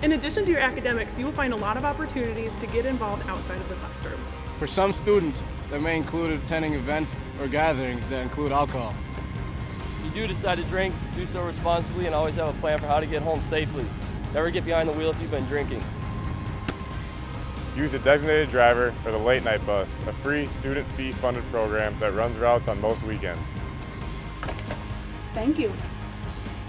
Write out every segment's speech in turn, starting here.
In addition to your academics, you will find a lot of opportunities to get involved outside of the classroom. For some students, that may include attending events or gatherings that include alcohol. If you do decide to drink, do so responsibly and always have a plan for how to get home safely. Never get behind the wheel if you've been drinking. Use a designated driver for the late night bus, a free student fee funded program that runs routes on most weekends. Thank you.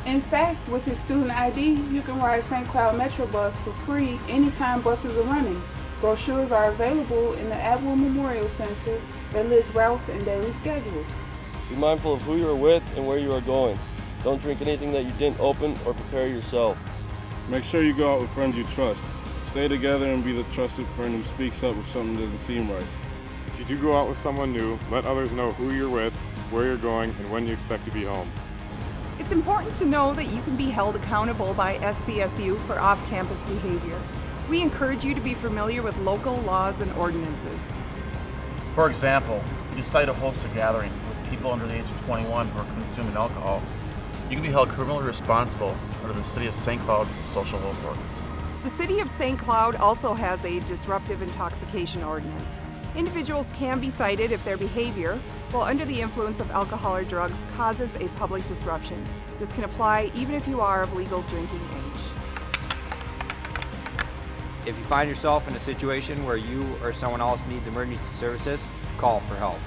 In fact, with your student ID, you can ride St. Cloud Metro Bus for free anytime buses are running. Brochures are available in the Atwood Memorial Center that list routes and daily schedules. Be mindful of who you are with and where you are going. Don't drink anything that you didn't open or prepare yourself. Make sure you go out with friends you trust. Stay together and be the trusted friend who speaks up if something doesn't seem right. If you do go out with someone new, let others know who you're with, where you're going, and when you expect to be home. It's important to know that you can be held accountable by SCSU for off-campus behavior. We encourage you to be familiar with local laws and ordinances. For example, if you decide to host a gathering with people under the age of 21 who are consuming alcohol, you can be held criminally responsible under the City of St. Cloud Social Host Ordinance. The City of St. Cloud also has a disruptive intoxication ordinance. Individuals can be cited if their behavior, while under the influence of alcohol or drugs, causes a public disruption. This can apply even if you are of legal drinking age. If you find yourself in a situation where you or someone else needs emergency services, call for help.